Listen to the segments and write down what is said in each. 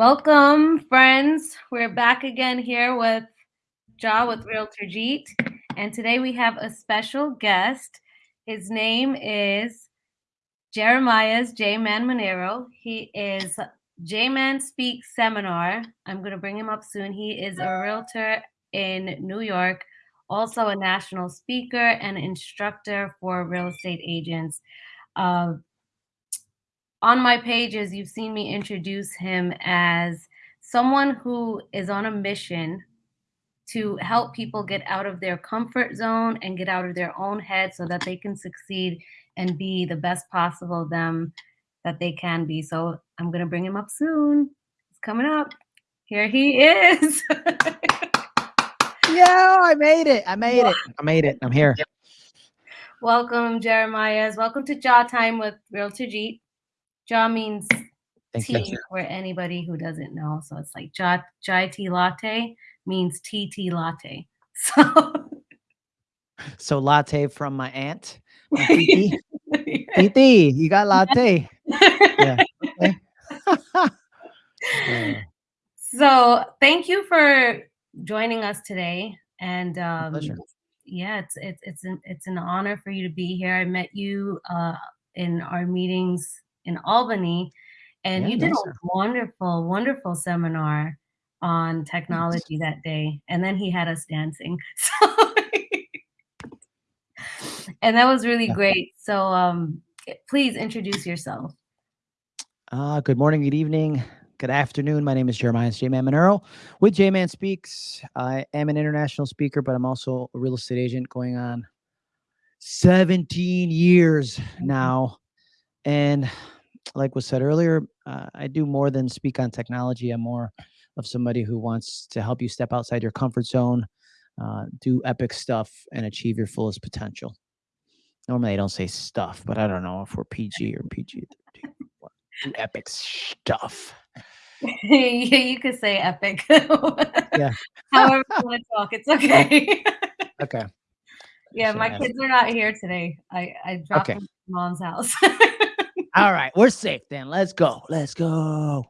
Welcome, friends. We're back again here with Ja with Realtor Jeet. And today we have a special guest. His name is Jeremiah's J Man Monero. He is J Man Speaks Seminar. I'm going to bring him up soon. He is a realtor in New York, also a national speaker and instructor for real estate agents. Uh, on my pages, you've seen me introduce him as someone who is on a mission to help people get out of their comfort zone and get out of their own head so that they can succeed and be the best possible them that they can be. So I'm going to bring him up soon. He's coming up. Here he is. yeah, I made it. I made it. I made it. I'm here. Welcome, Jeremiah's. Welcome to Chai Time with Realtor Jeet. Ja means Thank tea you. for anybody who doesn't know. So it's like ja, chai tea latte means tea tea latte. So so latte from my aunt. Titi. Titi, you got latte. yeah. Okay. so thank you for joining us today. And um, yeah, it's it's it's an it's an honor for you to be here. I met you uh, in our meetings in Albany, and yeah, you did a wonderful, wonderful seminar on technology that day. And then he had us dancing. and that was really great. So um, please introduce yourself. Uh, good morning, good evening, good afternoon. My name is Jeremiah J Man Monero with J Man Speaks. I am an international speaker, but I'm also a real estate agent going on 17 years now. And like was said earlier, uh, I do more than speak on technology. I'm more of somebody who wants to help you step outside your comfort zone, uh, do epic stuff, and achieve your fullest potential. Normally, I don't say stuff, but I don't know if we're PG or PG. do epic stuff. yeah, you could say epic. yeah. However you want to talk, it's okay. okay. Yeah, my kids are not here today. I I dropped okay. them mom's house. All right, we're safe then. Let's go. Let's go.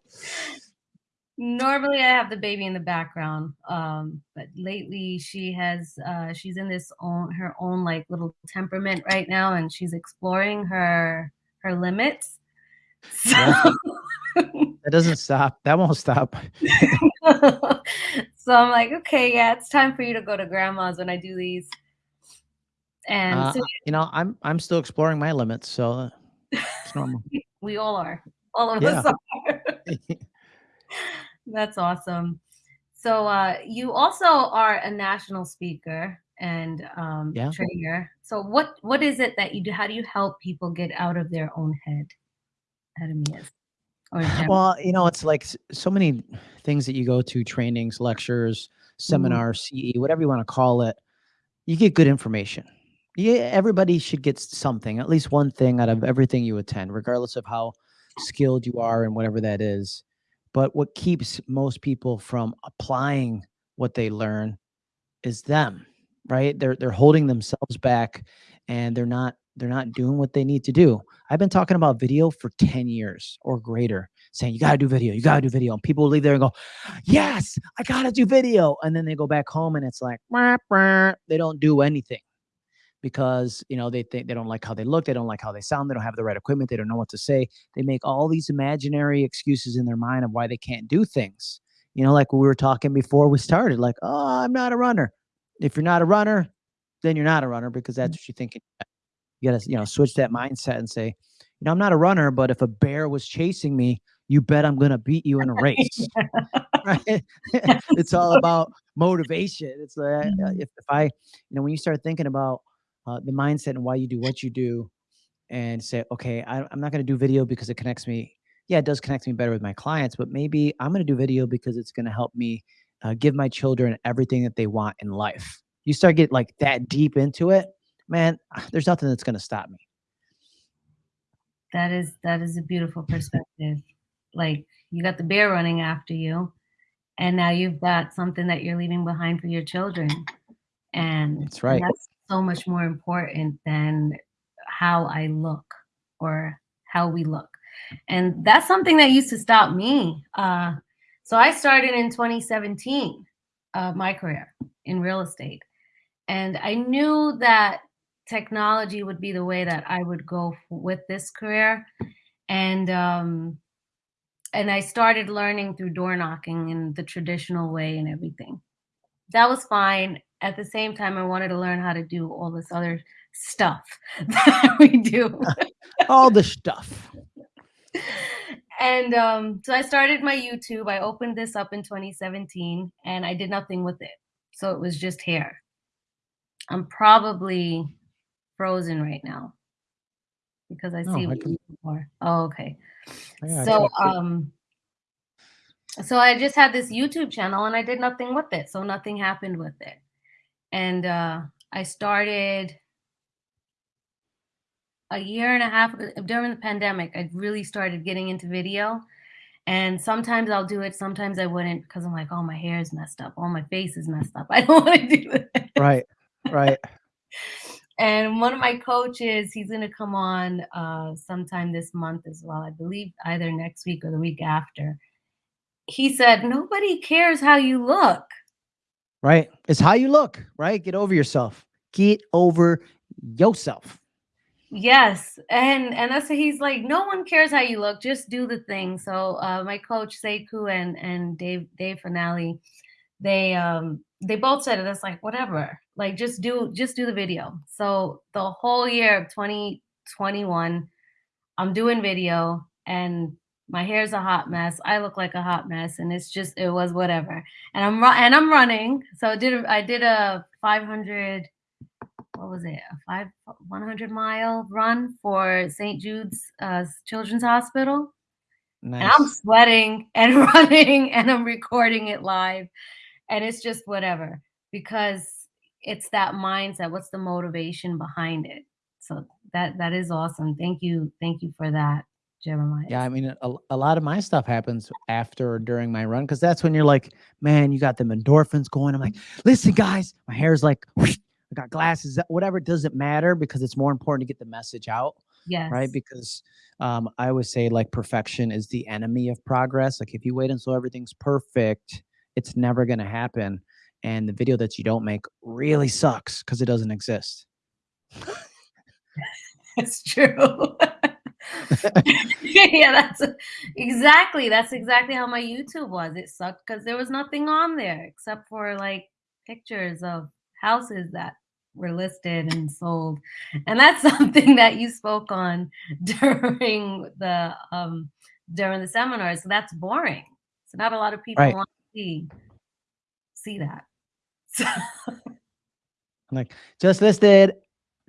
Normally, I have the baby in the background, um, but lately she has uh, she's in this own her own like little temperament right now, and she's exploring her her limits. So. Yeah. that doesn't stop. That won't stop. so I'm like, okay, yeah, it's time for you to go to grandma's when I do these. And uh, so, you know, I'm I'm still exploring my limits, so it's normal. we all are. All of yeah. us are. That's awesome. So uh, you also are a national speaker and um, yeah. trainer. So what what is it that you do? How do you help people get out of their own head? well, you know, it's like so many things that you go to trainings, lectures, mm-hmm. seminars, mm. CE, whatever you want to call it. You get good information yeah, everybody should get something, at least one thing out of everything you attend, regardless of how skilled you are and whatever that is. But what keeps most people from applying what they learn is them, right? They're they're holding themselves back and they're not they're not doing what they need to do. I've been talking about video for 10 years or greater, saying you got to do video, you got to do video. And people leave there and go, "Yes, I got to do video." And then they go back home and it's like, they don't do anything because you know they think they don't like how they look they don't like how they sound they don't have the right equipment they don't know what to say. They make all these imaginary excuses in their mind of why they can't do things. You know like we were talking before we started like oh i'm not a runner. If you're not a runner then you're not a runner because that's mm. what you're thinking you gotta you know switch that mindset and say you know i'm not a runner but if a bear was chasing me you bet i'm gonna beat you in a race. Right? It's all about motivation. It's like uh, if, if i you know when you start thinking about uh, the mindset and why you do what you do and say, okay, I, I'm not going to do video because it connects me. Yeah, it does connect me better with my clients, but maybe I'm going to do video because it's going to help me uh, give my children everything that they want in life. You start get like that deep into it, man, there's nothing that's going to stop me. That is, that is a beautiful perspective. Like you got the bear running after you and now you've got something that you're leaving behind for your children. And that's right. And that's so much more important than how I look or how we look. And that's something that used to stop me. Uh, So I started in 2017, uh, my career in real estate. And I knew that technology would be the way that I would go with this career. And um, and I started learning through door knocking in the traditional way and everything. That was fine. At the same time, I wanted to learn how to do all this other stuff that we do. all the stuff. And um, so I started my YouTube. I opened this up in 2017 and I did nothing with it. So it was just hair. I'm probably frozen right now because I see Oh, I what can you are. Oh, okay. Yeah, So, um, so I just had this YouTube channel and I did nothing with it. So nothing happened with it. And uh, I started a year and a half during the pandemic. I really started getting into video. And sometimes I'll do it, sometimes I wouldn't because I'm like, oh, my hair is messed up. Oh, my face is messed up. I don't want to do it. Right, right. And one of my coaches, he's going to come on uh, sometime this month as well. I believe either next week or the week after. He said, Nobody cares how you look. Right. It's how you look, right? Get over yourself. Get over yourself. Yes. And and that's he's like, no one cares how you look, just do the thing. So uh, my coach Sekou and and Dave Dave Finale, they um they both said it. It's like whatever. Like just do just do the video. So the whole year of 2021, I'm doing video and my hair's a hot mess. I look like a hot mess, and it's just it was whatever. And I'm and I'm running. So I did a, I did a 500 what was it a five 100 mile run for St. Jude's uh, Children's Hospital, and I'm sweating and running and I'm recording it live, and it's just whatever because it's that mindset. What's the motivation behind it? So that that is awesome. Thank you, thank you for that, Jeremiah. Yeah, I mean, a, a lot of my stuff happens after or during my run because that's when you're like, man, you got them endorphins going. I'm like, listen, guys, my hair's like, whoosh, I got glasses, uh, whatever. It doesn't matter because it's more important to get the message out, Yeah. right? Because um, I always say like perfection is the enemy of progress. Like if you wait until everything's perfect, it's never going to happen. And the video that you don't make really sucks because it doesn't exist. That's true. yeah, that's exactly that's exactly how my YouTube was. It sucked because there was nothing on there except for like pictures of houses that were listed and sold. And that's something that you spoke on during the um during the seminar. So that's boring. So not a lot of people Right. want to see see that. So like, just listed,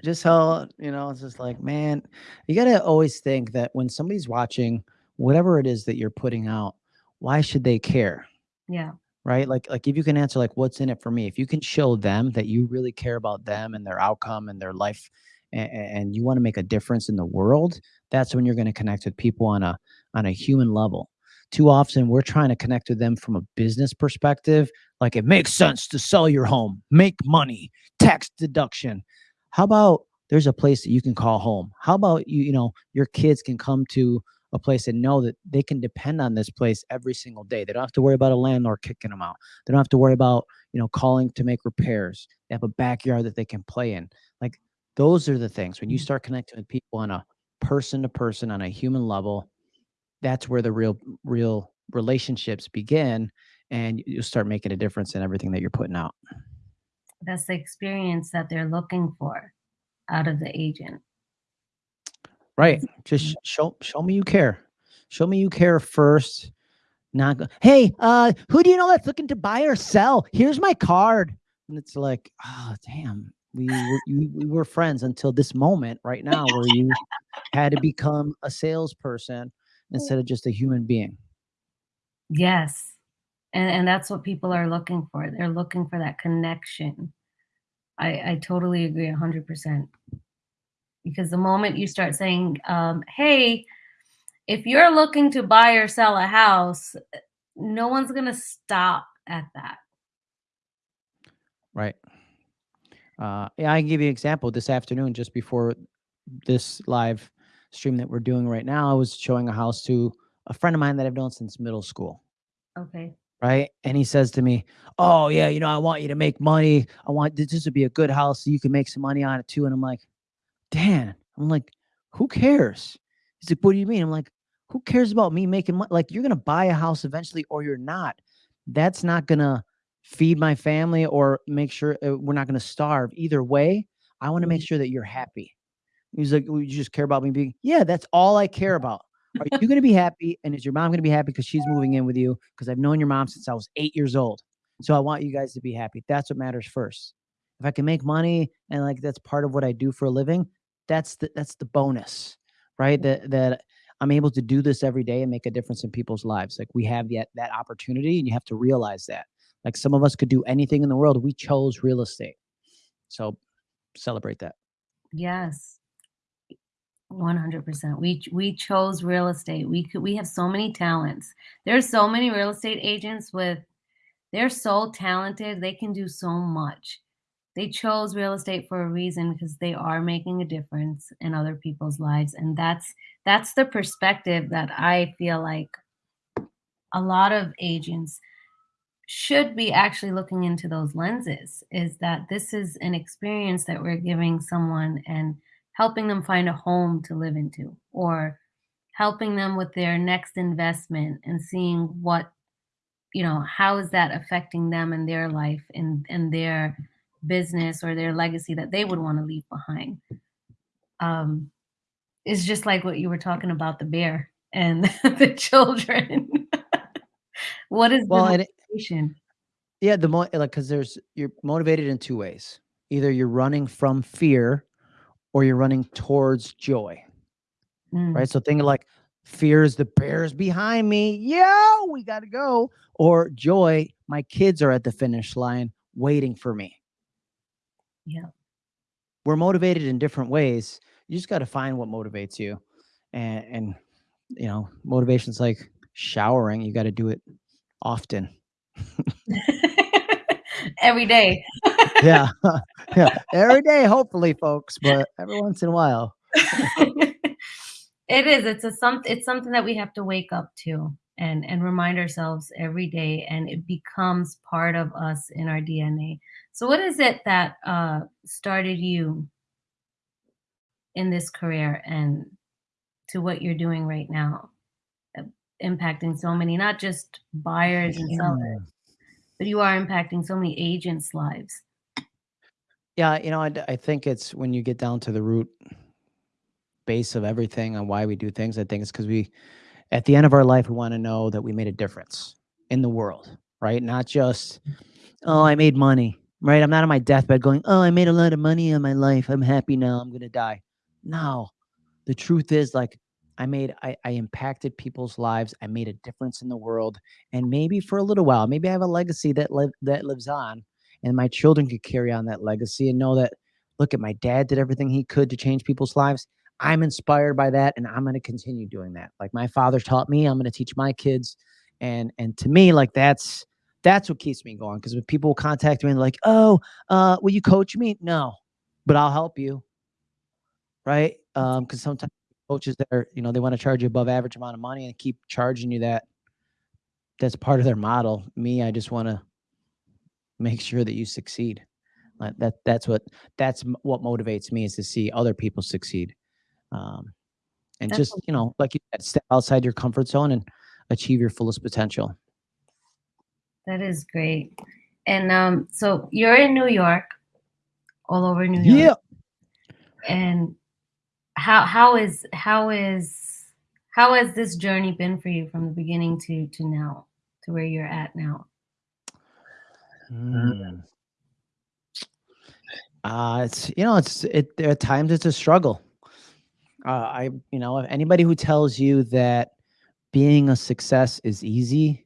just how, you know, it's just like, man, you got to always think that when somebody's watching whatever it is that you're putting out, why should they care? yeah. Right? Like, like if you can answer, like, what's in it for me? If you can show them that you really care about them and their outcome and their life and, and you want to make a difference in the world, that's when you're going to connect with people on a on a human level. Too often we're trying to connect with them from a business perspective, like it makes sense to sell your home, make money, tax deduction. How about there's a place that you can call home? How about you, you know, your kids can come to a place and know that they can depend on this place every single day. They don't have to worry about a landlord kicking them out. They don't have to worry about, you know, calling to make repairs. They have a backyard that they can play in. Like those are the things when you mm. start connecting with people on a person to person on a human level, that's where the real real relationships begin and you- you'll start making a difference in everything that you're putting out. That's the experience that they're looking for out of the agent. Right. Just show show me you care. Show me you care first. Not go, hey, uh, who do you know that's looking to buy or sell? Here's my card. And it's like, oh damn, we were you, we were friends until this moment right now where you had to become a salesperson instead of just a human being. Yes. And and that's what people are looking for. They're looking for that connection. I I totally agree 100%. Because the moment you start saying, um, "Hey, if you're looking to buy or sell a house," no one's going to stop at that. Right. Uh, yeah, I can give you an example. This afternoon, just before this live stream that we're doing right now, I was showing a house to a friend of mine that I've known since middle school. Okay. Right. And he says to me, Oh, yeah, you know, I want you to make money. I want this, this would be a good house so you can make some money on it too. And I'm like, Dan, I'm like, who cares? He's like, What do you mean? I'm like, who cares about me making money? Like, you're gonna buy a house eventually, or you're not. That's not gonna feed my family or make sure uh, we're not gonna starve. Either way, I want to make Mhm. sure that you're happy. He's like, "Well, you just care about me being" Yeah, that's all I care about. Are you gonna be happy, and is your mom gonna be happy because she's moving in with you? Because I've known your mom since I was 8 years old. So I want you guys to be happy. That's what matters first. If I can make money and, like, that's part of what I do for a living, that's the that's the bonus, right? That that I'm able to do this every day and make a difference in people's lives. Like, we have that that opportunity, and you have to realize that. Like, some of us could do anything in the world. We chose real estate. So celebrate that. Yes. 100%. We we chose real estate. We could we have so many talents. There's so many real estate agents with they're so talented, they can do so much. They chose real estate for a reason because they are making a difference in other people's lives, and that's that's the perspective that I feel like a lot of agents should be actually looking into those lenses is that this is an experience that we're giving someone and helping them find a home to live into or helping them with their next investment and seeing what you know how is that affecting them in their life and and their business or their legacy that they would want to leave behind. Um it's just like what you were talking about the bear and the children. What is Well, the motivation? Yeah, the more like because there's you're motivated in two ways. Either you're running from fear or you're running towards joy, Mm, right? So think of like fear is the bears behind me. Yo, we gotta go. Or joy, my kids are at the finish line waiting for me. yeah We're motivated in different ways. You just gotta find what motivates you. And and you know, motivation's like showering. You gotta do it often. Every day. Yeah. yeah. Every day, hopefully, folks, but every once in a while. It is, it's a some it's something that we have to wake up to and and remind ourselves every day, and it becomes part of us in our DNA. So what is it that, uh, started you in this career and to what you're doing right now, uh, impacting so many, not just buyers and sellers, but you are impacting so many agents' lives. Yeah, you know, I think it's when you get down to the root base of everything on why we do things, I think it's because we at the end of our life, we wanna know that we made a difference in the world, right? Not just, "Oh, I made money," right? I'm not on my deathbed going, "Oh, I made a lot of money in my life. I'm happy now. I'm gonna die." No. The truth is, like, I made I I impacted people's lives. I made a difference in the world, and maybe for a little while, maybe I have a legacy that live that lives on, and my children could carry on that legacy and know that, "Look at my dad did everything he could to change people's lives. I'm inspired by that, and I'm gonna continue doing that. Like my father taught me, I'm gonna teach my kids." And and to me, like, that's that's what keeps me going. Because when people contact me and like, "Oh, uh, will you coach me?" "No, but I'll help you." Right? Um, Because sometimes coaches that are, you know, they wanna charge you above average amount of money and keep charging you that. That's part of their model. Me, I just wanna make sure that you succeed. Like, that that's what that's what motivates me is to see other people succeed. Um, and That's just, you know, like you said, step outside your comfort zone and achieve your fullest potential. that is great. And, um, so you're in New York, all over New York, Yeah. and how how is how is how has this journey been for you from the beginning to to now, to where you're at now? Mm. Uh, it's you know, it's it there at times it's a struggle. Uh, I you know, if anybody who tells you that being a success is easy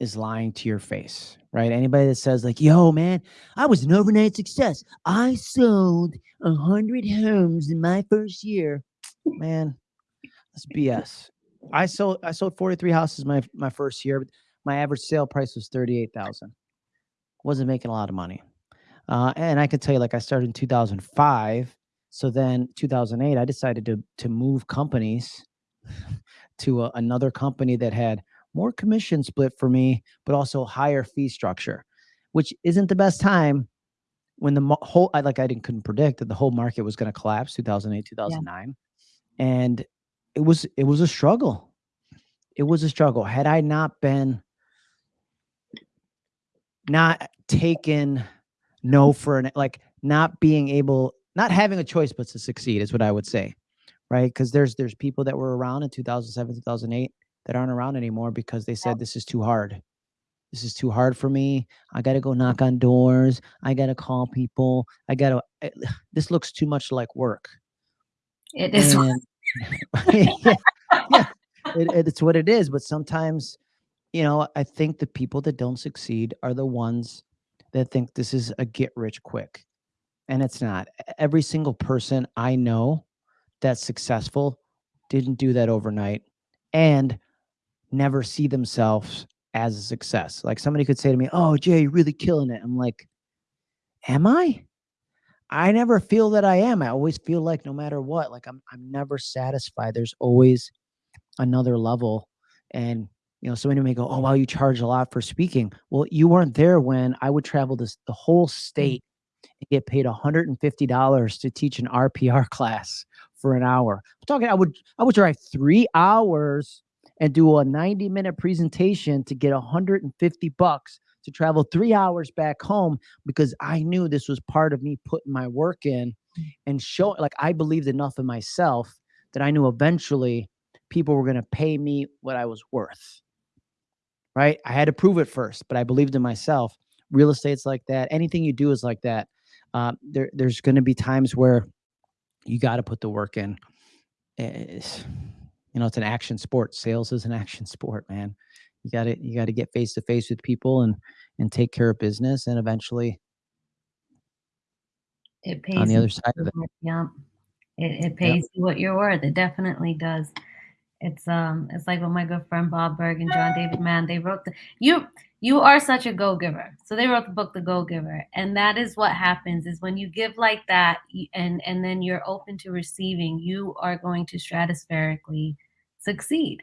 is lying to your face, right? Anybody that says like, "Yo, man, I was an overnight success. I sold a 100 homes in my first year." Man, that's BS. I sold I sold 43 houses my my first year. My average sale price was 38,000. Wasn't making a lot of money. Uh, and I could tell you, like, I started in 2005. So then 2008, I decided to to move companies to a, another company that had more commission split for me, but also higher fee structure, which isn't the best time when the whole I like I didn't couldn't predict that the whole market was going to collapse 2008 2009 yeah. and it was it was a struggle it was a struggle had I not been not taken no for an like not being able not having a choice but to succeed is what I would say right because there's there's people that were around in 2007 2008 that aren't around anymore because they said this is too hard this is too hard for me. I got to go knock on doors. I got to call people. I got to, eh, this looks too much like work. It is. And, yeah, yeah it, it's what it is. But sometimes, you know, I think the people that don't succeed are the ones that think this is a get rich quick. And it's not. Every single person I know that's successful didn't do that overnight and never see themselves as a success. Like somebody could say to me, "Oh, Jay, you're really killing it." I'm like, "Am I?" I never feel that I am. I always feel like no matter what, like I'm I'm never satisfied. There's always another level. And you know, somebody may go, "Oh, wow, you charge a lot for speaking." Well, you weren't there when I would travel this the whole mm. state and get paid $150 to teach an RPR class for an hour. I'm talking I would I would drive 3 hours and do a 90 minute presentation to get 150 bucks to travel three hours back home because I knew this was part of me putting my work in and show like I believed enough in myself that I knew eventually people were going to pay me what I was worth. Right. I had to prove it first, but I believed in myself. Real estate's like that. Anything you do is like that. Um, there, there's going to be times where you got to put the work in. It's, you know, it's an action sport. Sales is an action sport, man. You got to you got to get face to face with people and and take care of business, and eventually, it pays on the other side of it. Yeah, it, it pays you what you're worth. It definitely does. It's um, it's like with my good friend Bob Burg and John David Mann. They wrote the you you are such a go giver. So they wrote the book The Go Giver, and that is what happens is when you give like that, and and then you're open to receiving, you are going to stratospherically succeed.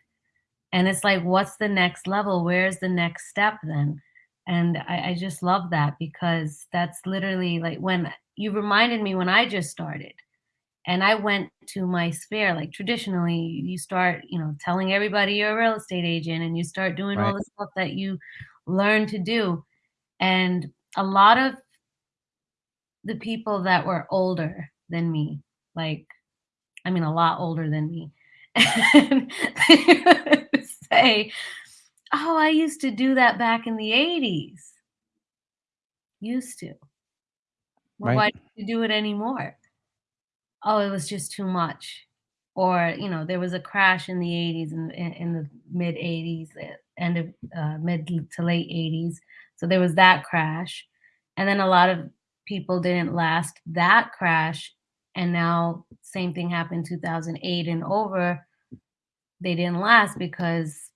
And it's like, what's the next level? Where's the next step then? And I, I just love that because that's literally like when you reminded me when I just started and I went to my sphere. Like traditionally, you start, you know, telling everybody you're a real estate agent and you start doing right. all the stuff that you learn to do. And a lot of the people that were older than me, like, I mean, a lot older than me, say, Oh, I used to do that back in the 80s. Used to. Well, right. why do you do it anymore? Oh, it was just too much. Or, you know, there was a crash in the 80s and in, in, the mid 80s, eh, end of uh, mid to late 80s. So there was that crash. And then a lot of people didn't last that crash. And now, same thing happened 2008 and over. They didn't last because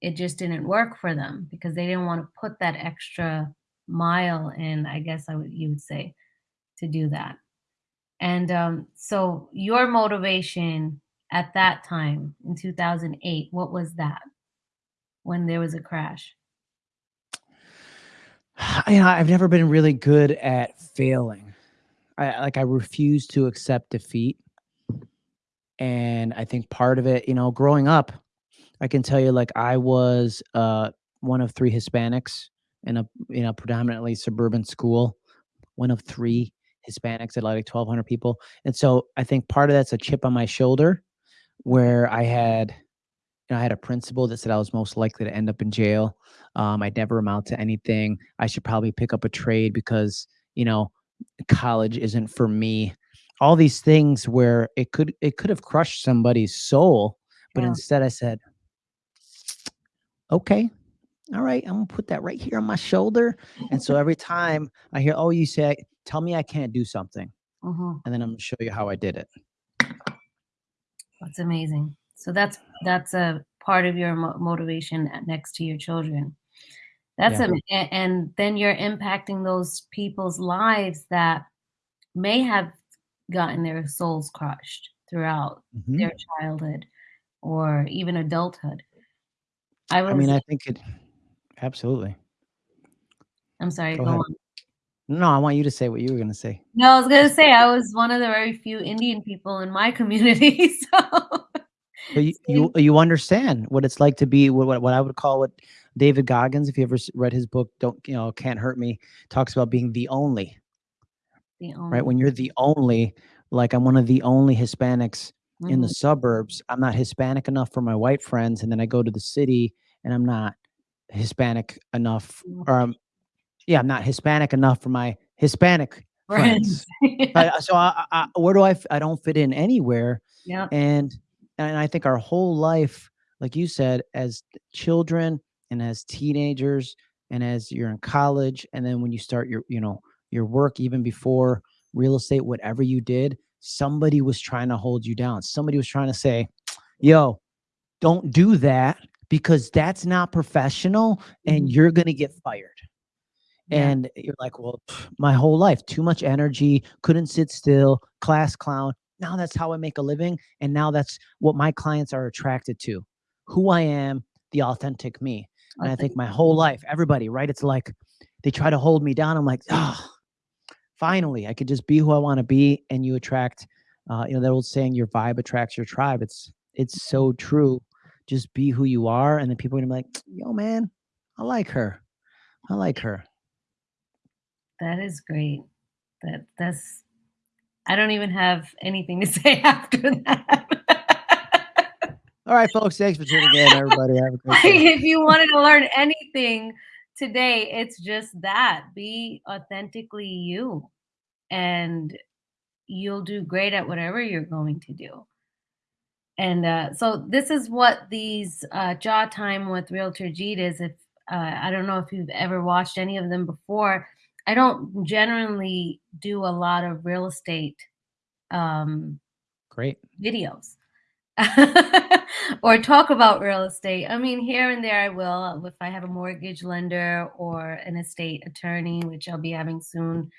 it just didn't work for them because they didn't want to put that extra mile in, I guess I would you would say, to do that. And um, so your motivation at that time in 2008, what was that? when there was a crash? Know, I've never been really good at failing. I like I refuse to accept defeat. And I think part of it, you know, growing up, I can tell you like I was uh one of three Hispanics in a in a predominantly suburban school, one of three Hispanics at like 1200 people. And so I think part of that's a chip on my shoulder where I had you know, I had a principal that said I was most likely to end up in jail. Um, I'd never amount to anything. I should probably pick up a trade because, you know, college isn't for me. All these things where it could it could have crushed somebody's soul, but yeah. instead I said, "Okay, all right, I'm gonna put that right here on my shoulder." And so every time I hear, "Oh, you say, tell me I can't do something," uh-huh. and then I'm gonna show you how I did it. That's amazing. So that's that's a part of your mo- motivation next to your children. That's yeah. a, and then you're impacting those people's lives that may have gotten their souls crushed throughout mm-hmm. their childhood or even adulthood. I I mean, I think it absolutely. I'm sorry, Go go on. No, I want you to say what you were gonna say. No, I was gonna say I was one of the very few Indian people in my community, so But you you you understand what it's like to be what what I would call what David Goggins, if you ever read his book, Don't you know, Can't Hurt Me, talks about being the only. The only. Right? When you're the only like, I'm one of the only Hispanics in the Mhm. suburbs, I'm not Hispanic enough for my white friends, and then I go to the city, and I'm not Hispanic enough or, um yeah, I'm not Hispanic enough for my Hispanic Friends, friends. I so I I where do I I don't fit in anywhere, Yeah. and and I think our whole life, like you said, as children and as teenagers and as you're in college, and then when you start your, you know, your work even before real estate, whatever you did, somebody was trying to hold you down. Somebody was trying to say, "Yo, don't do that because that's not professional and Mhm. you're gonna get fired." Yeah. And you're like, "Well, my whole life, too much energy, couldn't sit still, class clown. Now that's how I make a living, and now that's what my clients are attracted to, who I am, the authentic me." And I think my whole life, everybody, right? It's like they try to hold me down. I'm like, "Ah, finally, I could just be who I wanna be," and you attract, uh, you know, that old saying, "Your vibe attracts your tribe." It's it's so true. Just be who you are, and then people are gonna be like, "Yo, man, I like her. I like her." That is great. That that's I don't even have anything to say after that. Alright, folks, thanks for tuning in, everybody. Have a great day. if you wanted to learn anything today, it's just that. Be authentically you, and you'll do great at whatever you're going to do. And, uh, so this is what these, uh, Chai Time with Realtor Jeet is. If, uh I don't know if you've ever watched any of them before. I don't generally do a lot of real estate, um Great. videos or talk about real estate. I mean, here and there I will if I have a mortgage lender or an estate attorney, which I'll be having soon,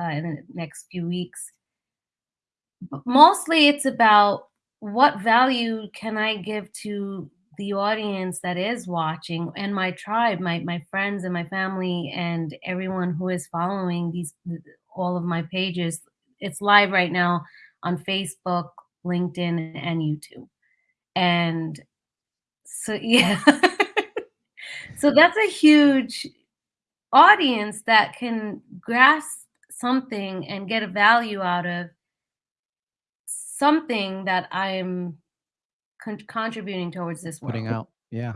uh, in the next few weeks. But mostly it's about what value can I give to the audience that is watching and my tribe, my my friends and my family and everyone who is following these all of my pages. It's live right now on Facebook, LinkedIn, and YouTube. And so yeah. So that's a huge audience that can grasp something and get a value out of something that I'm con contributing towards this one. Putting world. out yeah.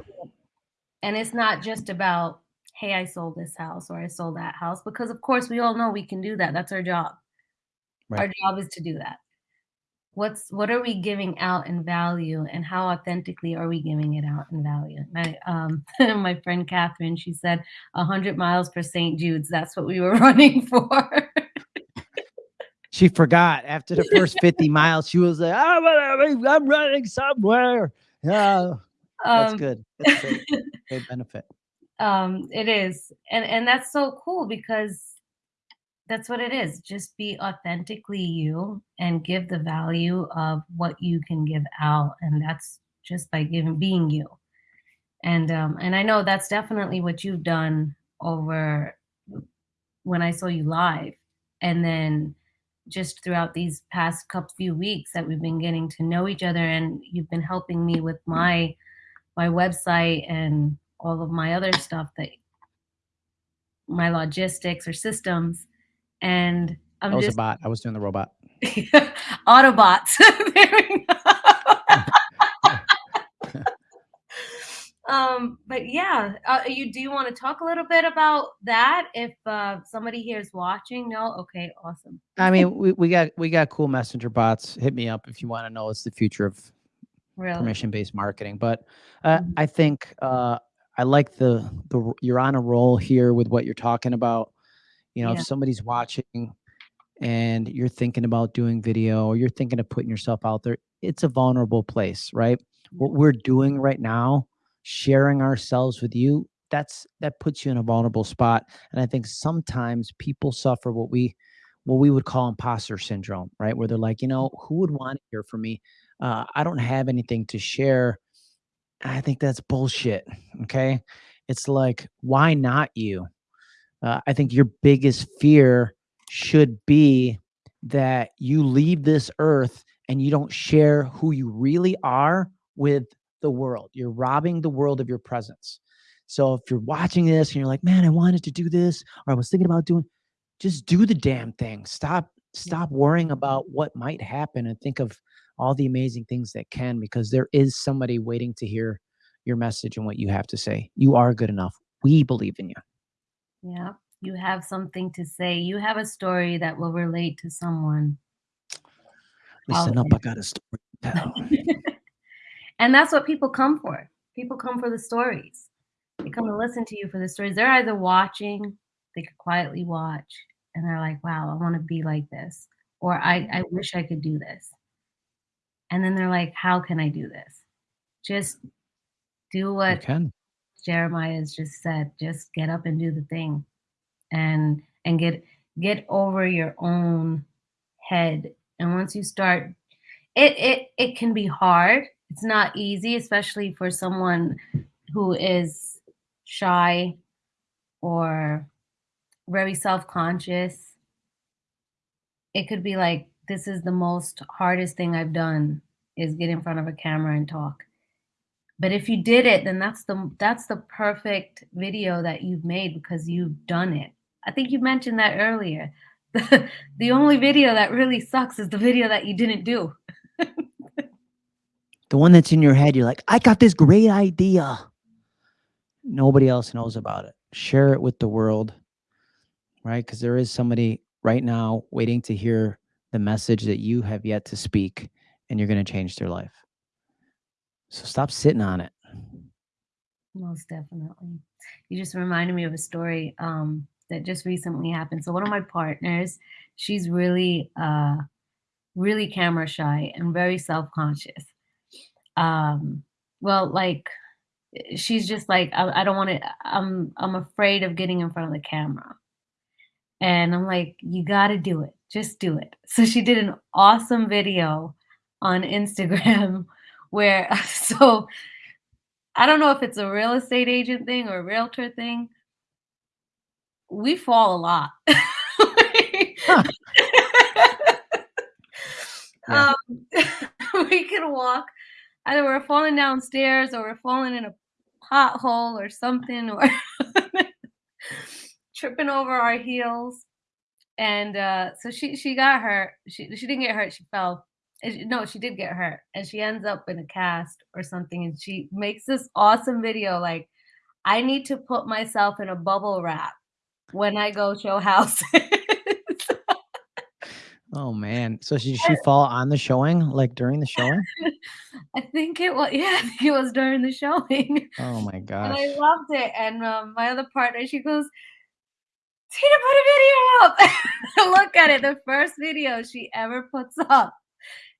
And it's not just about, "Hey, I sold this house or I sold that house," because of course we all know we can do that, that's our job. Right. Our job is to do that. What's what are we giving out in value, and how authentically are we giving it out in value? My, um, my friend Catherine, she said, "100 miles for St. Jude's," that's what we were running for. She forgot after the first 50 miles, she was like, "I'm running I'm running somewhere." Yeah. That's Um good. That's great. Great benefit. Um, it is, and and that's so cool because that's what it is. Just be authentically you and give the value of what you can give out, and that's just by giving being you. And, um, and I know that's definitely what you've done over when I saw you live, and then just throughout these past coup few weeks that we've been getting to know each other, and you've been helping me with my my website and all of my other stuff that my logistics or systems, and I I'm was a bot. I was doing the robot. Autobots. There we go. Um, but yeah, uh, you do you wanna talk a little bit about that if, uh, somebody here is watching? No? Okay, awesome. I mean, we we got we got cool messenger bots. Hit me up if you wanna know it's the future of Really? permission-based marketing, but, uh, Mhm. I think, uh, I like the the you're on a roll here with what you're talking about. You know, if somebody's watching and you're thinking about doing video or you're thinking of putting yourself out there, it's a vulnerable place, right? What we're doing right now, sharing ourselves with you, that's that puts you in a vulnerable spot, and I think sometimes people suffer what we what we would call imposter syndrome, right? Where they're like, "You know, who would wanna hear from me? Uh, I don't have anything to share." I think that's bullshit. Okay. It's like, why not you? Uh, I think your biggest fear should be that you leave this earth and you don't share who you really are with the world. You're robbing the world of your presence. So if you're watching this and you're like, man, I wanted to do this, or I was thinking about doing, just do the damn thing. Stop, stop worrying about what might happen and think of all the amazing things that can, because there is somebody waiting to hear your message and what you have to say. You are good enough. We believe in you. Yeah. You have something to say. You have a story that will relate to someone. Listen up, I got a story to tell. and that's what people come for. People come for the stories. They come to listen to you for the stories. They're either watching, they could quietly watch, and they're like, wow, I want to be like this. Or I, I wish I could do this. And then they're like, how can I do this? Just do what Jeremiah has just said. Just get up and do the thing. And and get get over your own head. And once you start it it it can be hard. It's not easy, especially for someone who is shy or very self-conscious. It could be like this is the most hardest thing I've done is get in front of a camera and talk. But if you did it, then that's the that's the perfect video that you've made because you've done it. I think you mentioned that earlier. The, the only video that really sucks is the video that you didn't do. the one that's in your head, you're like, I got this great idea. Nobody else knows about it. Share it with the world, right? Because there is somebody right now waiting to hear the message that you have yet to speak, and you're going to change their life. So stop sitting on it. Most definitely. You just reminded me of a story um, that just recently happened. So one of my partners, she's really, uh, really camera shy and very self-conscious. Um, well, like she's just like, I, I don't want to, I'm, I'm afraid of getting in front of the camera. And I'm like, you got to do it. Just do it. So she did an awesome video on Instagram where so I don't know if it's a real estate agent thing or a realtor thing. We fall a lot. huh. um, we can walk either we're falling downstairs or we're falling in a pothole or something or tripping over our heels and uh, so she she got hurt she she didn't get hurt she fell no, she did get hurt and she ends up in a cast or something. And she makes this awesome video like, I need to put myself in a bubble wrap when I go show houses. oh man. So she she fall on the showing, like during the showing? I think it was yeah, I think it was during the showing. Oh my gosh. And I loved it. And um, my other partner, she goes, Tina, put a video up. Look at it. The first video she ever puts up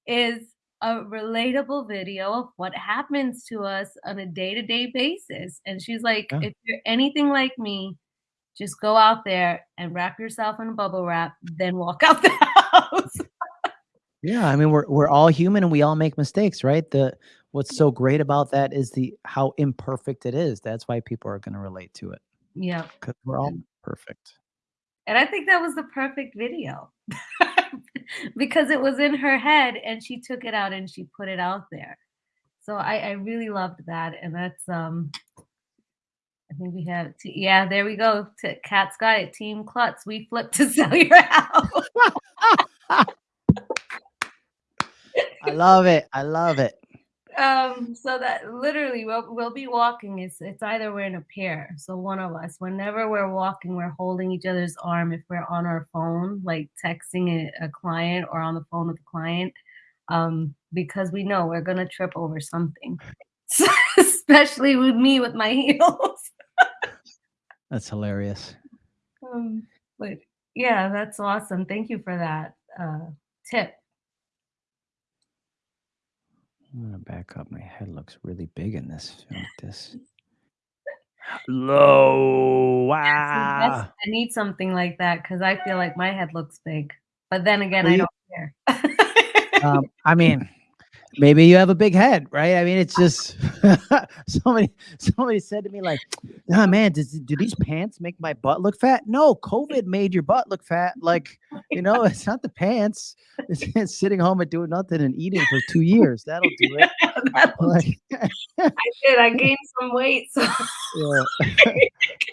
is a relatable video of what happens to us on a day-to-day basis. And she's like, yeah. if you're anything like me, just go out there and wrap yourself in a bubble wrap, then walk out the house. yeah, I mean we're we're all human and we all make mistakes, right? The what's so great about that is the how imperfect it is. That's why people are going to relate to it. Yeah. Cuz we're all perfect. And I think that was the perfect video. because it was in her head and she took it out and she put it out there. So I, I really loved that. And that's, um, I think we have, t- yeah, there we go. T- Cat's got it. Team Klutz. We flip to sell your house. I love it. I love it. Um so that literally we'll, we'll be walking. It's it's either we're in a pair so one of us. Whenever we're walking we're holding each other's arm. If we're on our phone like texting a, a client or on the phone with a client um because we know we're gonna trip over something. Especially with me with my heels. That's hilarious. Um but yeah that's awesome. Thank you for that uh tip I'm gonna back up. My head looks really big in this. Like this. Low. Wow. I need something like that because I feel like my head looks big. But then again, well, I don't care. um, I mean, maybe you have a big head, right? I mean, it's just somebody somebody said to me like, "Ah, man, does, do these pants make my butt look fat?" No, COVID made your butt look fat. Like, you know, it's not the pants. It's, it's sitting home and doing nothing and eating for two years. That'll do it. Like, I did. I gained some weight. So. yeah.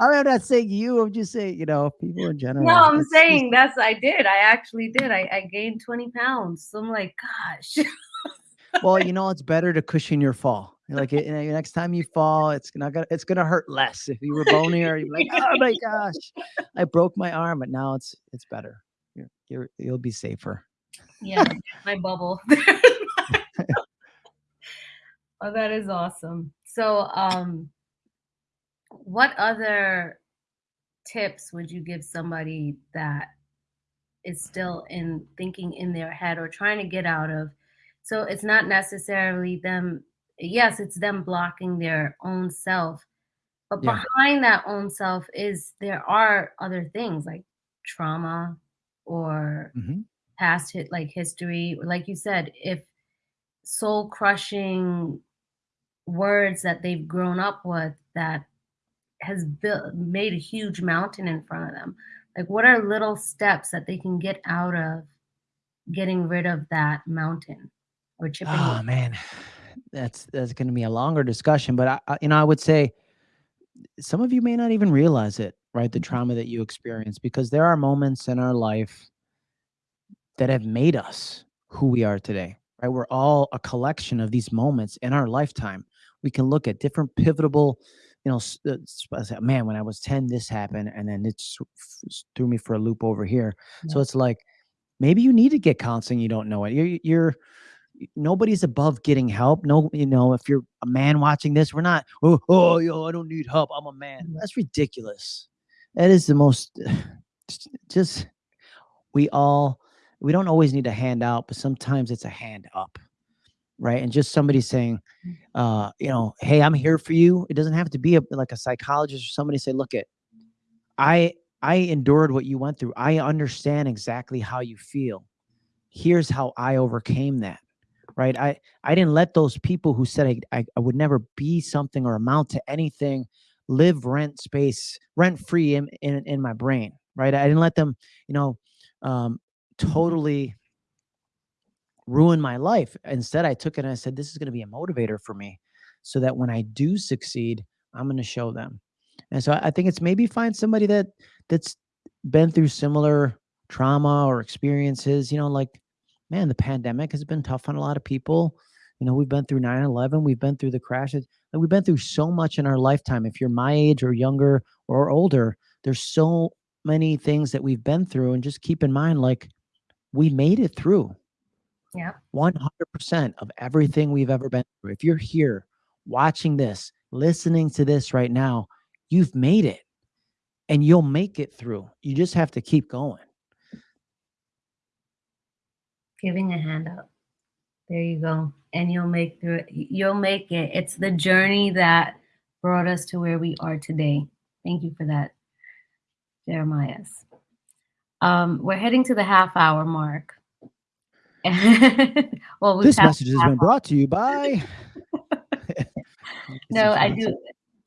I mean, I'm not saying you. I'm just saying, you know, people in general. No, I'm saying that's I did. I actually did. I, I gained 20 pounds. So I'm like, gosh. Well, you know, it's better to cushion your fall. Like you know, next time you fall, it's not gonna it's gonna hurt less. If you were bonier, you're like, oh my gosh, I broke my arm, but now it's it's better. You're, you're you'll be safer. yeah, my bubble. oh, that is awesome. So, um, what other tips would you give somebody that is still in thinking in their head or trying to get out of? So it's not necessarily them. Yes, it's them blocking their own self, but Yeah. behind that own self is there are other things like trauma or Mhm. past hit like history like you said if soul crushing words that they've grown up with that has built made a huge mountain in front of them like what are little steps that they can get out of getting rid of that mountain or chipping Oh away? man, that's that's going to be a longer discussion. But I, I, you know, I would say some of you may not even realize it, right? The Mhm. trauma that you experience, because there are moments in our life that have made us who we are today, right? We're all a collection of these moments in our lifetime. We can look at different pivotal, you know, uh, s- I say, man, when I was 10, this happened, and then it threw me for a loop over here. So it's like maybe you need to get counseling. You don't know it. You're, you're nobody's above getting help. No, you know, if you're a man watching this, we're not, oh, oh, yo, I don't need help. I'm a man. That's ridiculous. That is the most, just, we all, we don't always need a handout, but sometimes it's a hand up, right? And just somebody saying, uh, you know, hey, I'm here for you. It doesn't have to be a, like a psychologist or somebody say, look, it, I, I endured what you went through. I understand exactly how you feel. Here's how I overcame that right? I i didn't let those people who said I, I i would never be something or amount to anything live rent space rent free in, in in my brain right? I didn't let them you know um totally ruin my life. Instead i took it and i said this is going to be a motivator for me so that when i do succeed i'm going to show them. And so I, I think it's maybe find somebody that that's been through similar trauma or experiences you know like man, the pandemic has been tough on a lot of people. You know, we've been through 9 11, we've been through the crashes, and we've been through so much in our lifetime. If you're my age or younger or older, there's so many things that we've been through. And just keep in mind, like, we made it through yeah 100% of everything we've ever been through. If you're here watching this, listening to this right now, you've made it and you'll make it through. You just have to keep going. Giving a hand up. There you go. And you'll make through it. You'll make it. It's the journey that brought us to where we are today. Thank you for that jeremiah um we're heading to the half hour mark. Well This message has been brought to you by. no i do.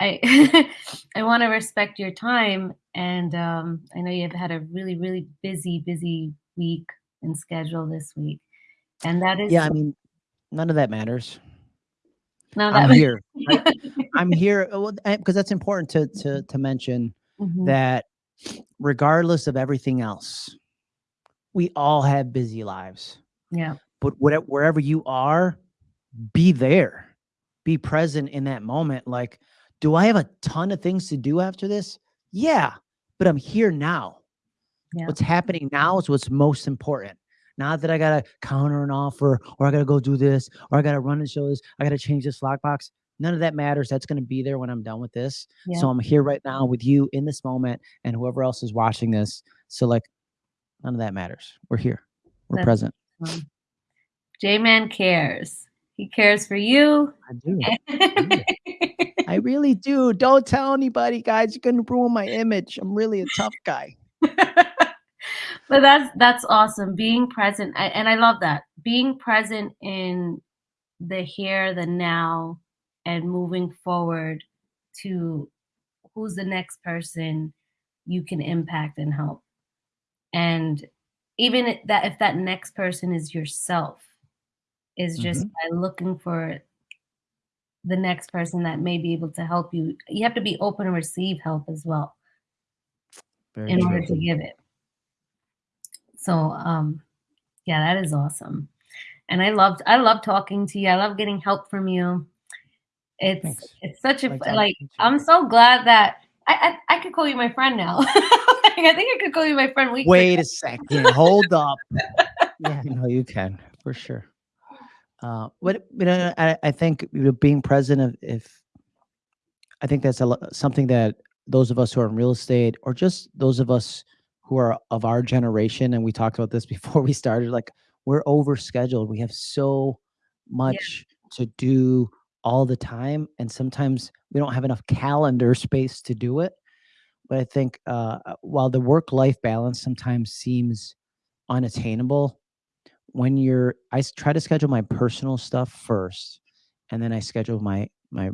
i i want to respect your time and um i know you've had a really really busy busy week and schedule this week and that is Yeah, I mean, none of that matters. no, I'm that here. right? I'm here because that's important to to to mention Mhm. that regardless of everything else, we all have busy lives. yeah But whatever wherever you are, be there. Be present in that moment. Like, do I have a ton of things to do after this? Yeah, but I'm here now. Yeah. What's happening now is what's most important. Not that I gotta counter an offer or I gotta go do this or I gotta run and show this. I gotta change this lockbox. None of that matters. That's gonna be there when I'm done with this. Yeah. So I'm here right now with you in this moment and whoever else is watching this. So like none of that matters. We're here. We're That's- present. Um, J-Man cares. He cares for you. I do. I really do. Don't tell anybody, guys. You're gonna ruin my image. I'm really a tough guy. but that's that's awesome. Being present, I, and I love that. Being present in the here, the now, and moving forward to who's the next person you can impact and help. And even that if that next person is yourself, is just Mhm. by looking for the next person that may be able to help you. You have to be open to receive help as well Very in order to give it. So, um, yeah, that is awesome. And I loved I love talking to you. I love getting help from you. It's Thanks. it's such a Like. I'm so glad that I I I could call you my friend now. Like, I think I could call you my friend weeks Wait a second, hold up. Yeah, no, you can, for sure. Uh, what you know, I I think, you know, being president if I think that's a something that those of us who are in real estate or just those of us who are of our generation, and we talked about this before we started, like, we're overscheduled. We have so Yeah. much to do all the time, and sometimes we don't have enough calendar space to do it. But I think, uh, uh, while the work-life balance sometimes seems unattainable, when you're I try to schedule my personal stuff first, and then I schedule my my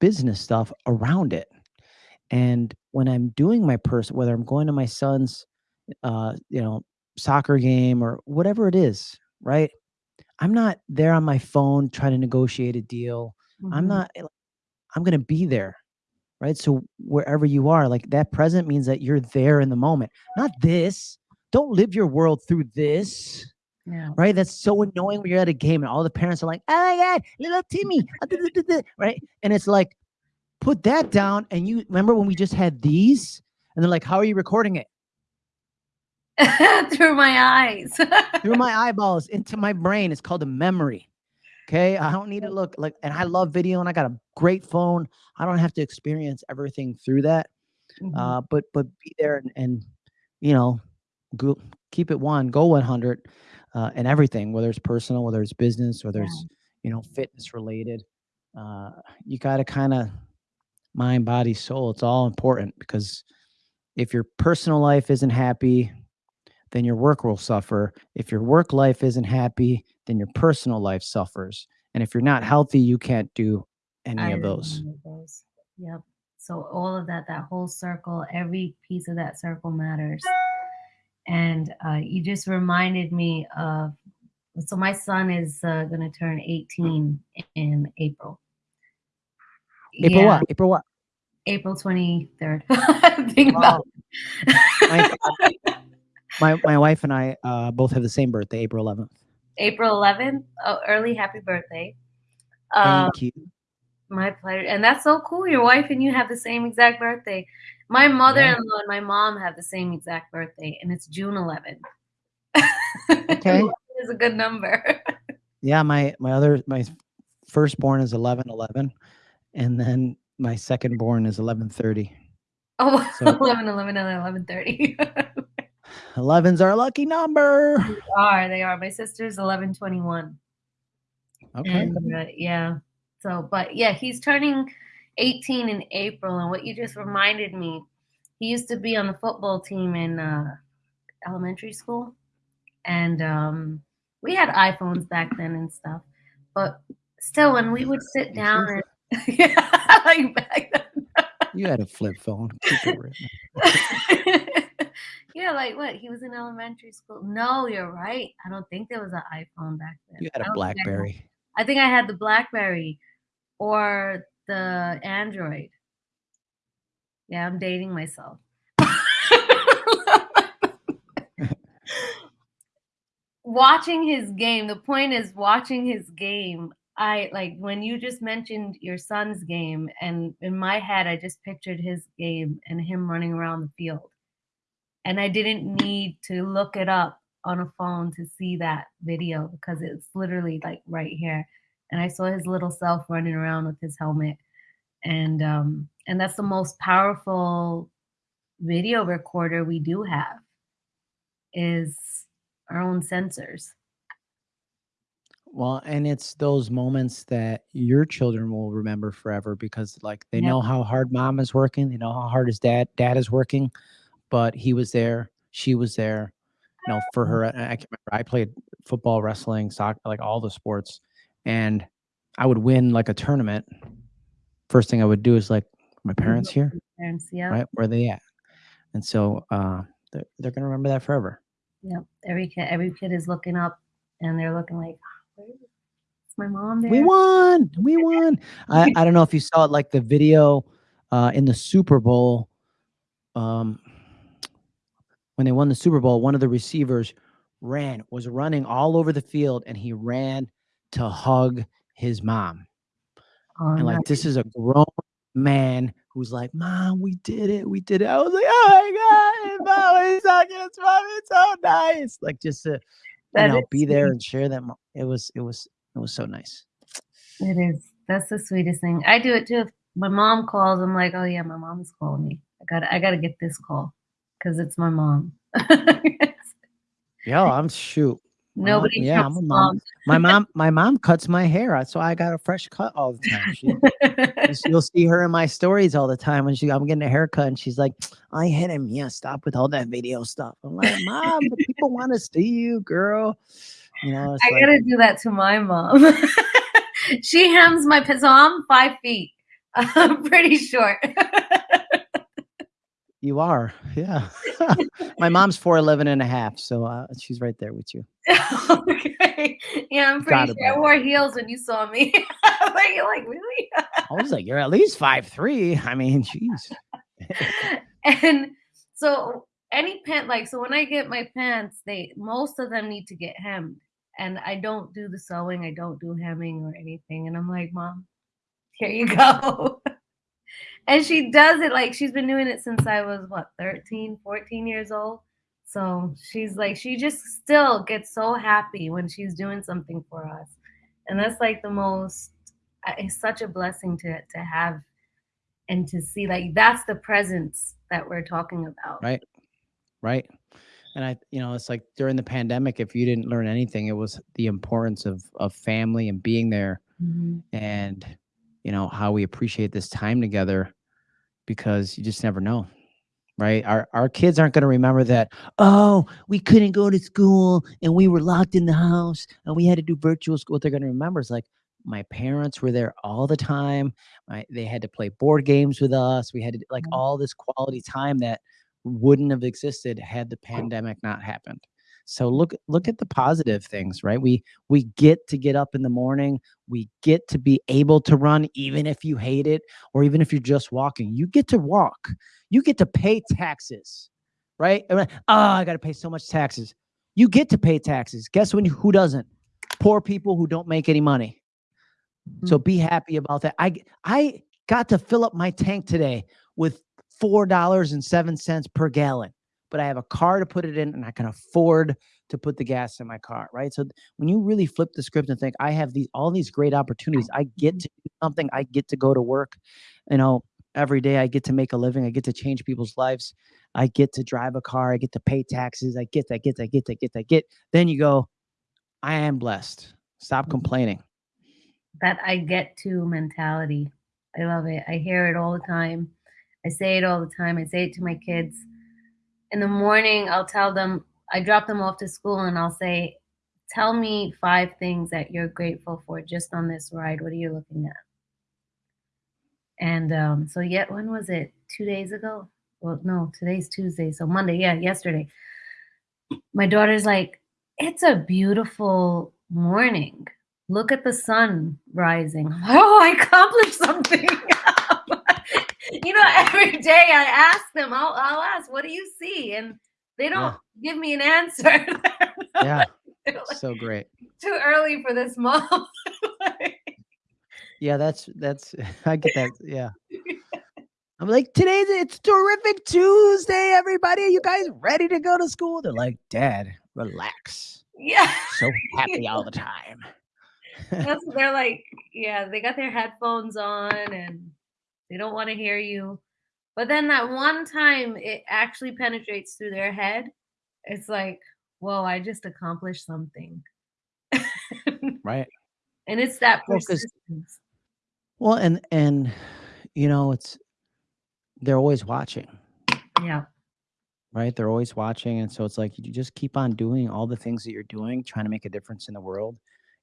business stuff around it. And when I'm doing my person, whether I'm going to my son's, uh, you know, soccer game or whatever it is, right? I'm not there on my phone trying to negotiate a deal. I'm Mhm. not eh, I'm gonna be there, right? So wherever you are, like, that present means that you're there in the moment, not this. Don't live your world through this, Yeah. right? That's so annoying when you're at a game and all the parents are like, "Oh my god, little Timmy, uh, duh, duh, duh, duh," right? And it's like, put that down and you remember when we just had these? And they're like, "How are you recording it?" Through my eyes. Through my eyeballs into my brain. It's called a memory okay I don't need to look like and I love video and I got a great phone. I don't have to experience everything through that. Mhm. Uh, but but be there and and, you know, go keep it 1, go 100, uh, in everything, whether it's personal, whether it's business, whether Yeah. it's, you know, fitness related. Uh, you gotta kinda mind, body, soul, it's all important because if your personal life isn't happy, then your work will suffer. If your work life isn't happy, then your personal life suffers. And if you're not healthy, you can't do any of those. those. Yep. So all of that, that whole circle, every piece of that circle matters. And, uh, you just reminded me of so my son is, uh, gonna turn 18 in April. April Yeah. what? April what? April 23rd. Think about My my my wife and I, uh, both have the same birthday, April 11th. April 11th? Oh, early happy birthday. Um, Thank you. my pleasure, and that's so cool, your wife and you have the same exact birthday. My mother-in-law and my mom have the same exact birthday, and it's June 11th. Okay. is a good number. Yeah, my my other my firstborn is 11/11, and then my second-born is 11/30. Oh, So 11/11 and 11/30. 11's our lucky number. They are, they are. My sister's 11/21. Okay. And, uh, yeah. So but, yeah, he's turning 18 in April, and what you just reminded me, he used to be on the football team in, uh, elementary school, and, um, we had iPhones back then and stuff, but still, when we would sit down and Yeah, like back then. You had a flip phone. Keep it real. Yeah, like what? He was in elementary school No, you're right. I don't think there was an iPhone back then. You had I a don't think I BlackBerry. I think I had the BlackBerry or the Android. Yeah, I'm dating myself. Watching his game the point is watching his game, I like, when you just mentioned your son's game, and in my head, I just pictured his game and him running around the field. And I didn't need to look it up on a phone to see that video because it's literally, like, right here, and I saw his little self running around with his helmet, and, um, and that's the most powerful video recorder we do have is our own sensors. Well, and it's those moments that your children will remember forever because, like, they Yep. know how hard mom is working, they know how hard his dad dad is working, but he was there, she was there, you know, for Mm. her, I can remember I played football, wrestling, soccer, like, all the sports, and I would win like a tournament, first thing I would do is like, my parents here, Parents, yeah. right? Where are they at? And so uh, they're, they're gonna remember that forever. Yep. Every kid, every kid is looking up, and they're looking like, "Where is is my mom there?" We won. We won. I, I don't know if you saw it, like the video uh, in the Super Bowl. Um, when they won the Super Bowl, one of the receivers ran, was running all over the field, and he ran to hug his mom. Oh, And like, nice. this is a grown man who's like, Mom, we did it. We did it. I was like, Oh my God, mom, it's so. It's mom, it's so nice. Like, just to, you That know, be there and share that. It was, it was, it was so nice. It is. That's the sweetest thing. I do it too. If my mom calls, I'm like, oh yeah, my mom's calling me. I got to I gotta get this call because it's my mom. Yeah, I'm shoot. Nobody yeah, I'm a mom. My mom, my mom cuts my hair, uh, so I got a fresh cut all the time. She, you'll- you'll see her in my stories all the time when she, I'm getting a haircut, and she's like, "I hit him. Yeah, stop with all that video stuff." I'm like, "Mom, the people want to see you, girl." You know, it's I like, gotta do that to my mom. she hems my so I'm five feet. I'm pretty short. you are, yeah. my mom's 4'11 and a half, so uh, she's right there with you. okay. Yeah, I'm pretty sure. I wore heels when you saw me. like, you're like, really? I was like, "You're at least five three. I mean, jeez. and so any pant like so when I get my pants, they most of them need to get hemmed. And I don't do the sewing, I don't do hemming or anything. And I'm like, Mom, here you go. and she does it like she's been doing it since I was what 13, 14 years old. So she's like, she just still gets so happy when she's doing something for us. And that's like the most, it's such a blessing to, to have and to see like that's the presence that we're talking about. Right. right and i you know it's like during the pandemic if you didn't learn anything it was the importance of of family and being there Mhm. and you know how we appreciate this time together because you just never know right our our kids aren't going to remember that oh we couldn't go to school and we were locked in the house and we had to do virtual school what they're going to remember is like my parents were there all the time my, they had to play board games with us we had to like Mhm. all this quality time that wouldn't have existed had the pandemic not happened. So look look at the positive things right? We we get to get up in the morning we get to be able to run even if you hate it or even if you're just walking. You get to walk. You get to pay taxes right? Oh i got to pay so much taxes. You get to pay taxes. Guess when who doesn't? Poor people who don't make any money. So mm-hmm. be happy about that. I I got to fill up my tank today with four dollars and seven cents per gallon but i have a car to put it in and i can afford to put the gas in my car right? So when you really flip the script and think i have these all these great opportunities. I get to do something. I get to go to work you know every day. I get to make a living. I get to change people's lives. I get to drive a car. I get to pay taxes. I get i get i get i get i get then you go i am blessed. Stop mm-hmm. complaining. That I get to mentality. I love it. I hear it all the time. I say it all the time. I say it to my kids. In the morning, I'll tell them, I drop them off to school and I'll say, Tell me five things that you're grateful for just on this ride. What are you looking at? And um, so, yet, when was it? Two days ago? Well, no, today's Tuesday. So, Monday. Yeah, yesterday. My daughter's like, It's a beautiful morning look at the sun rising. Oh, I accomplished something. you know, every day I ask them, I'll, I'll ask, what do you see? And they don't give me an answer. yeah like, so great Too early for this, mom. Yeah, that's that's I get that. Yeah. I'm like, today's it's terrific Tuesday, everybody. Are you guys ready to go to school? They're like, Dad, relax. yeah. So happy all the time. They're like, yeah, they got their headphones on and they don't want to hear you. But then that one time it actually penetrates through their head, it's like, whoa, I just accomplished something. Right. And it's that Well, persistence. Well, and and you know, it's they're always watching, Yeah. right? They're always watching. And so it's like you just keep on doing all the things that you're doing, trying to make a difference in the world.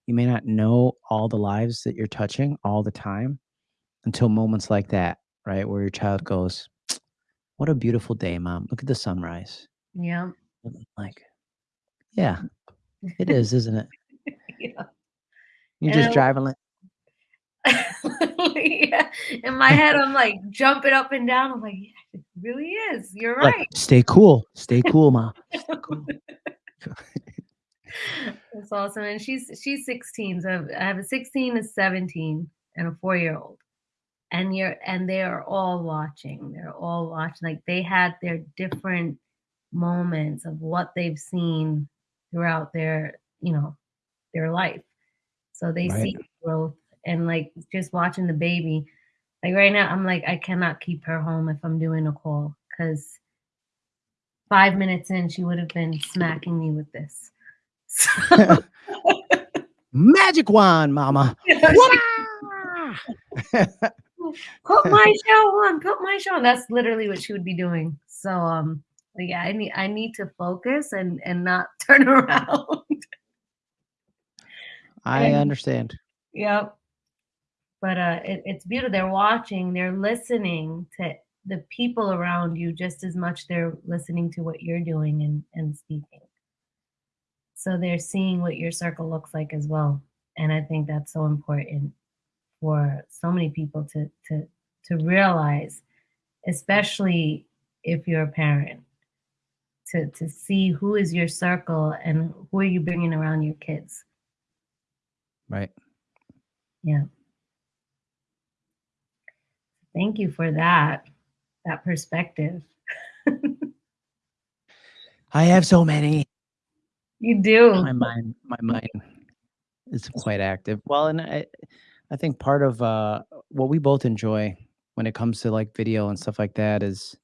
you may not know all the lives that you're touching all the time until moments like that, right? Where your child mm-hmm. goes, "What a beautiful day, mom. Look at the sunrise." Yeah. Like, yeah, it is, isn't it? yeah. You're And just I driving like yeah. In my head, I'm like jumping up and down. I'm like, yeah, it really is. You're like, right. "Stay cool. Stay cool, mom. Stay cool." That's awesome. And she's she's 16. So I have a 16, a 17, and a four-year-old. And you're and they are all watching. They're all watching. Like they had their different moments of what they've seen throughout their, you know, their life. So they Right. see growth and like just watching the baby. Like right now, I'm like, I cannot keep her home if I'm doing a call because five minutes in, she would have been smacking me with this. So, Magic wand, mama. you know, she- Wah! put my show on, put my show on. That's literally what she would be doing. So um yeah, I need I need to focus and and not turn around. I And- understand. Yep. But uh, it, it's beautiful. They're watching, they're listening to the people around you just as much they're listening to what you're doing and, and speaking. So they're seeing what your circle looks like as well. And I think that's so important for so many people to to to realize, especially if you're a parent, to to see who is your circle and who are you bringing around your kids. Right. Yeah. Thank you for that, that perspective. I have so many. You do. My mind, my mind is quite active. Well, and I, I think part of uh, what we both enjoy when it comes to like video and stuff like that is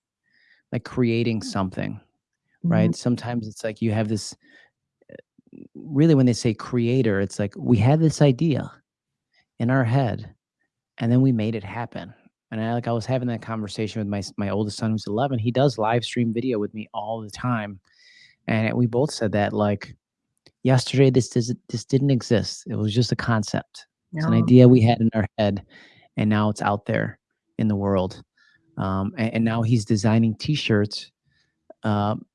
like creating something, right? Sometimes it's like you have this. Really, when they say creator, it's like we had this idea in our head, and then we made it happen. And I like I was having that conversation with my s- my oldest son who's 11. He does live stream video with me all the time, and we both said that like yesterday this does this didn't exist. It was just a concept. It's an idea we had in our head, and now it's out there in the world. Um, and, and now he's designing T-shirts um,